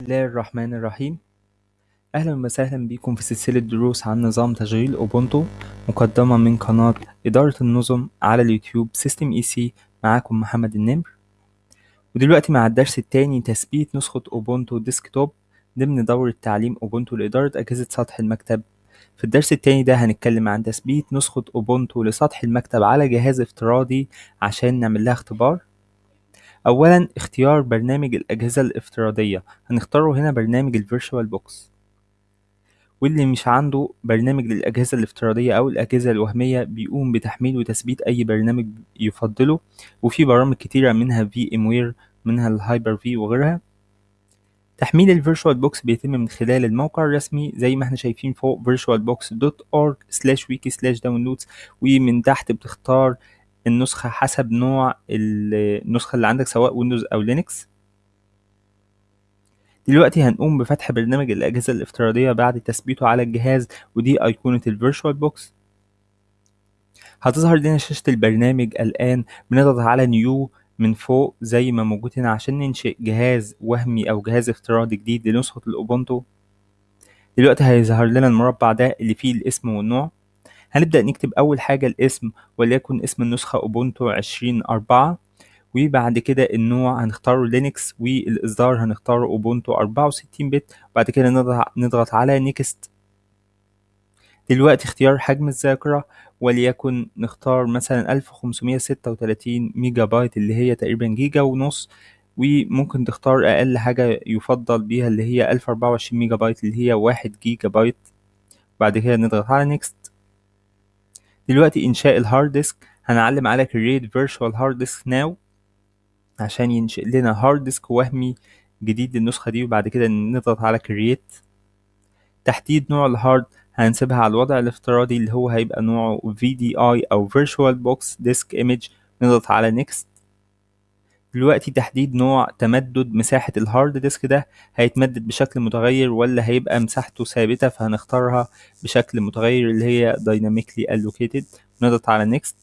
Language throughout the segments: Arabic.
الله الرحمن الرحيم أهلا وسهلا بكم في سلسلة دروس عن نظام تشغيل أوبونتو مقدمة من قناة إدارة النظم على اليوتيوب System EC معاكم محمد النمر. ودلوقتي مع الدرس التاني تثبيت نسخة أوبونتو Desktop ضمن دورة تعليم أوبونتو لإدارة أجهزة سطح المكتب. في الدرس التاني ده هنتكلم عن تثبيت نسخة أوبونتو لسطح المكتب على جهاز افتراضي عشان نعمل لها اختبار. أولا اختيار برنامج الأجهزة الافتراضية. هنختاره هنا برنامج ال VirtualBox واللي مش عنده برنامج للأجهزة الافتراضية أو الأجهزة الوهمية بيقوم بتحميل وتثبيت أي برنامج يفضله. وفي برامج كتيرة منها VMware منها ال Hyper-V وغيرها. تحميل ال VirtualBox بيتم من خلال الموقع الرسمي زي ما إحنا شايفين فوق virtualbox.org/wiki/downloads ومن تحت بتختار النسخة حسب نوع النسخة اللي عندك سواء ويندوز أو لينكس دلوقتي هنقوم بفتح برنامج الأجهزة الافتراضية بعد تثبيته على الجهاز ودي أيقونة ال VirtualBox هتظهر لنا شاشة البرنامج الآن بنضغط على New من فوق زي ما موجود هنا عشان ننشئ جهاز وهمي أو جهاز افتراضي جديد لنسخة الأوبونتو. دلوقتي هيظهر لنا المربع ده اللي فيه الاسم والنوع. هنبدأ نكتب أول حاجة الاسم وليكن اسم النسخة أوبونتو عشرين أربعة وبعد كده النوع هنختاره لينكس والإصدار هنختاره أوبونتو أربعة وستين bit وبعد كده نضغط, على Next دلوقتي اختيار حجم الذاكرة وليكن نختار مثلا ألف خمسمية ستة وتلاتين ميجا بايت اللي هي تقريبا جيجا ونص وممكن تختار أقل حاجة يفضل بيها اللي هي ألف أربعة وعشرين ميجا بايت اللي هي واحد جيجا بايت. بعد كده نضغط على Next دلوقتي إنشاء ال hard disk هنعلم على create virtual hard disk now عشان ينشئ لنا hard disk وهمي جديد للنسخة دي وبعد كده نضغط على create. تحديد نوع ال hard هنسيبها على الوضع الافتراضي اللي هو هيبقى نوعه VDI أو Virtual Box Disk Image. نضغط على Next. دلوقتي تحديد نوع تمدد مساحة ال hard disk ده هيتمدد بشكل متغير ولا هيبقى مساحته ثابتة فهنختارها بشكل متغير اللي هي Dynamically Allocated. نضغط على Next.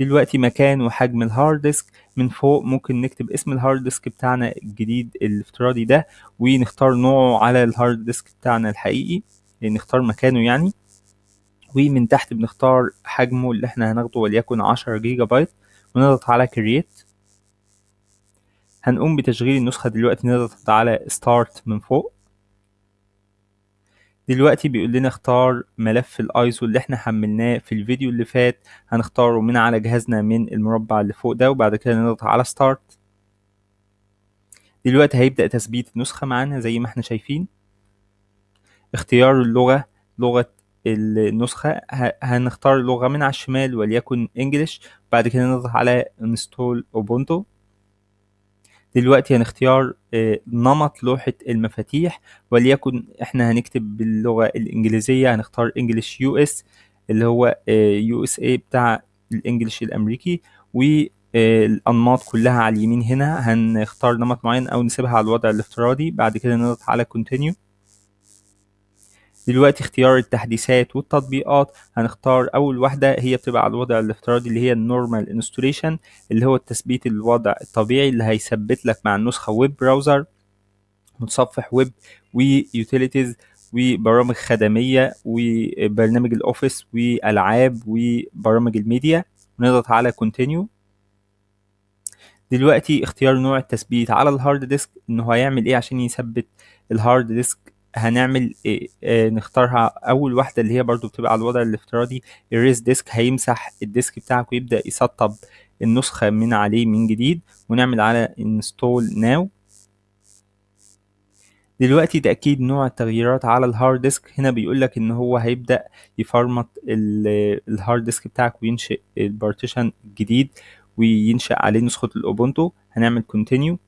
دلوقتي مكان وحجم ال hard disk من فوق ممكن نكتب اسم ال hard disk بتاعنا الجديد الافتراضي ده ونختار نوعه على ال hard disk بتاعنا الحقيقي نختار مكانه يعني. ومن تحت بنختار حجمه اللي إحنا هناخده وليكن عشرة جيجا بايت ونضغط على Create هنقوم بتشغيل النسخة دلوقتي نضغط على Start من فوق. دلوقتي بيقول لنا اختار ملف الايزو اللي إحنا حملناه في الفيديو اللي فات. هنختاره من على جهازنا من المربع اللي فوق ده وبعد كده نضغط على Start دلوقتي هيبدأ تثبيت النسخة معانا زي ما إحنا شايفين. اختيار اللغة لغة النسخة هنختار لغة من على الشمال وليكن English بعد كده نضغط على install أوبونتو دلوقتي هنختار نمط لوحة المفاتيح وليكن إحنا هنكتب باللغة الإنجليزية هنختار English US اللي هو USA بتاع ال English الأمريكي. والأنماط كلها على اليمين هنا هنختار نمط معين أو نسيبها على الوضع الافتراضي. بعد كده نضغط على continue. دلوقتي اختيار التحديثات والتطبيقات. هنختار أول واحدة هي بتبقى على الوضع الافتراضي اللي هي ال normal installation اللي هو التثبيت الوضع الطبيعي اللي هيثبت لك مع النسخة web browser متصفح ويب و utilities وبرامج خدمية وبرنامج ال office والعاب وبرامج الميديا. نضغط على continue دلوقتي اختيار نوع التثبيت على ال hard disk إنه هيعمل إيه عشان يثبت ال hard disk هنعمل إيه آه نختارها أول واحدة اللي هي برضو بتبقى على الوضع الافتراضي erase disk هيمسح ال disk بتاعك ويبدأ يسطب النسخة من عليه من جديد ونعمل على install now. دلوقتي تأكيد نوع التغييرات على ال hard disk هنا بيقول لك إن هو هيبدأ يفرمت ال hard disk بتاعك وينشئ ال partition الجديد وينشأ عليه نسخة الأوبونتو. هنعمل continue.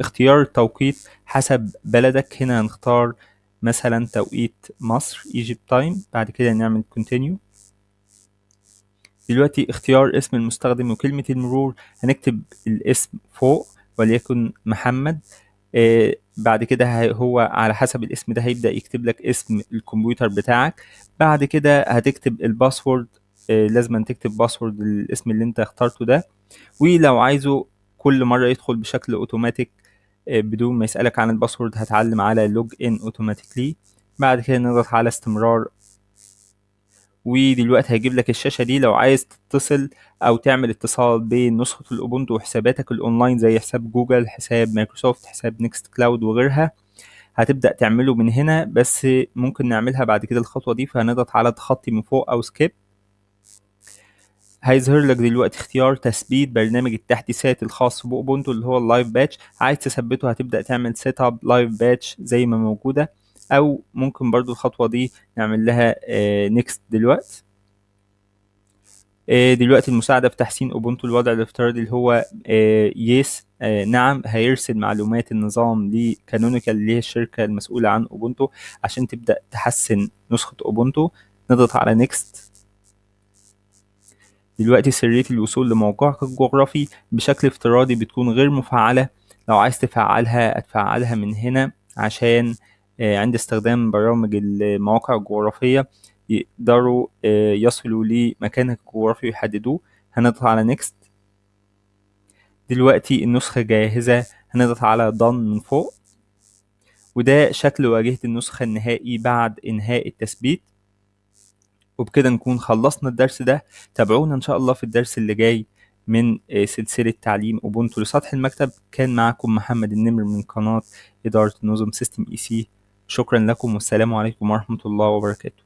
اختيار التوقيت حسب بلدك. هنا هنختار مثلا توقيت مصر Egypt time. بعد كده نعمل continue. دلوقتي اختيار اسم المستخدم وكلمة المرور. هنكتب الاسم فوق وليكن محمد. آه بعد كده هو على حسب الاسم ده هيبدأ يكتب لك اسم الكمبيوتر بتاعك. بعد كده هتكتب ال password. آه لازم تكتب password الاسم اللي أنت اخترته ده. ولو عايزه كل مرة يدخل بشكل اوتوماتيك بدون ما يسألك عن ال password هتعلم على log in automatically بعد كده نضغط على استمرار. ودلوقتي هيجيب لك الشاشة دي لو عايز تتصل أو تعمل اتصال بين نسخة الأوبونتو وحساباتك الأونلاين زي حساب جوجل حساب مايكروسوفت حساب Nextcloud وغيرها. هتبدأ تعمله من هنا بس ممكن نعملها بعد كده الخطوة دي. فهنضغط على تخطي من فوق أو skip هيظهر لك دلوقتي اختيار تثبيت برنامج التحديثات الخاص باوبونتو اللي هو ال Livepatch عايز تثبته هتبدأ تعمل set up Livepatch زي ما موجودة. أو ممكن برضو الخطوة دي نعمل لها next دلوقتي آه، دلوقتي المساعدة في تحسين أوبونتو الوضع الافتراضي اللي هو yes نعم هيرسل معلومات النظام ل Canonical اللي هي الشركة المسؤولة عن أوبونتو عشان تبدأ تحسن نسخة أوبونتو. نضغط على next دلوقتي سرية الوصول لموقعك الجغرافي بشكل افتراضي بتكون غير مفعلة. لو عايز تفعلها هتفعلها من هنا عشان آه، عند استخدام برامج المواقع الجغرافية يقدروا آه، يصلوا لمكانك الجغرافي ويحددوه. هنضغط على next دلوقتي النسخة جاهزة. هنضغط على done من فوق. وده شكل واجهة النسخة النهائي بعد إنهاء التثبيت. وبكده نكون خلصنا الدرس ده. تابعونا إن شاء الله في الدرس اللي جاي من آه، سلسلة تعليم أوبونتو. لسطح المكتب كان معكم محمد النمر من قناة إدارة النظم System EC. شكرا لكم والسلام عليكم ورحمة الله وبركاته.